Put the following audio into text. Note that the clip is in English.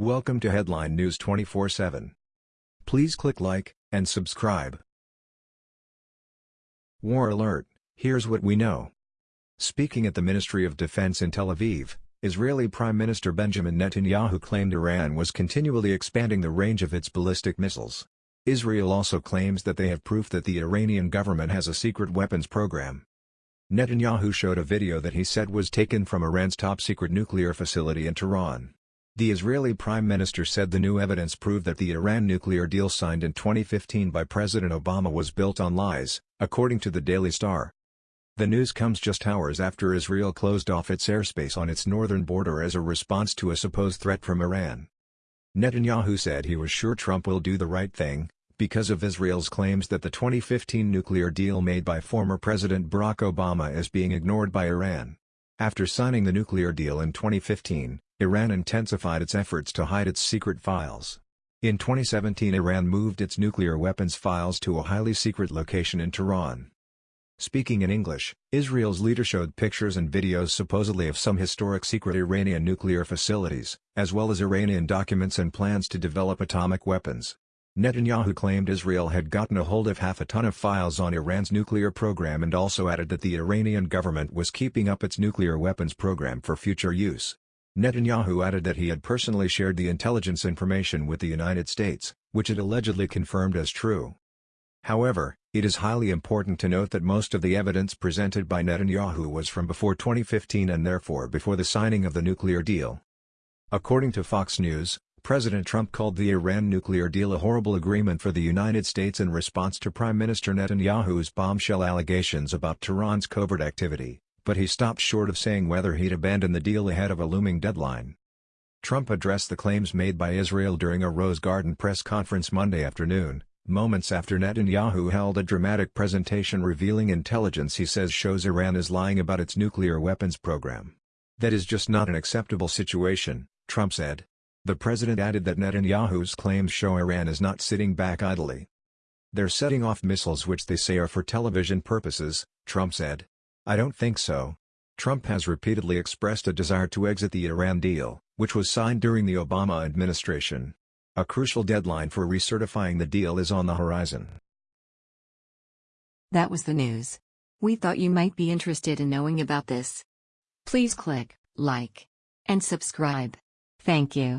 Welcome to Headline News 24/7. Please click like and subscribe. War alert. Here's what we know. Speaking at the Ministry of Defense in Tel Aviv, Israeli Prime Minister Benjamin Netanyahu claimed Iran was continually expanding the range of its ballistic missiles. Israel also claims that they have proof that the Iranian government has a secret weapons program. Netanyahu showed a video that he said was taken from Iran's top-secret nuclear facility in Tehran. The Israeli Prime Minister said the new evidence proved that the Iran nuclear deal signed in 2015 by President Obama was built on lies, according to the Daily Star. The news comes just hours after Israel closed off its airspace on its northern border as a response to a supposed threat from Iran. Netanyahu said he was sure Trump will do the right thing, because of Israel's claims that the 2015 nuclear deal made by former President Barack Obama is being ignored by Iran. After signing the nuclear deal in 2015, Iran intensified its efforts to hide its secret files. In 2017 Iran moved its nuclear weapons files to a highly secret location in Tehran. Speaking in English, Israel's leader showed pictures and videos supposedly of some historic secret Iranian nuclear facilities, as well as Iranian documents and plans to develop atomic weapons. Netanyahu claimed Israel had gotten a hold of half a ton of files on Iran's nuclear program and also added that the Iranian government was keeping up its nuclear weapons program for future use. Netanyahu added that he had personally shared the intelligence information with the United States, which it allegedly confirmed as true. However, it is highly important to note that most of the evidence presented by Netanyahu was from before 2015 and therefore before the signing of the nuclear deal. According to Fox News, President Trump called the Iran nuclear deal a horrible agreement for the United States in response to Prime Minister Netanyahu's bombshell allegations about Tehran's covert activity, but he stopped short of saying whether he'd abandon the deal ahead of a looming deadline. Trump addressed the claims made by Israel during a Rose Garden press conference Monday afternoon, moments after Netanyahu held a dramatic presentation revealing intelligence he says shows Iran is lying about its nuclear weapons program. That is just not an acceptable situation, Trump said. The president added that Netanyahu's claims show Iran is not sitting back idly. They're setting off missiles which they say are for television purposes, Trump said. I don't think so. Trump has repeatedly expressed a desire to exit the Iran deal, which was signed during the Obama administration. A crucial deadline for recertifying the deal is on the horizon. That was the news. We thought you might be interested in knowing about this. Please click like and subscribe. Thank you.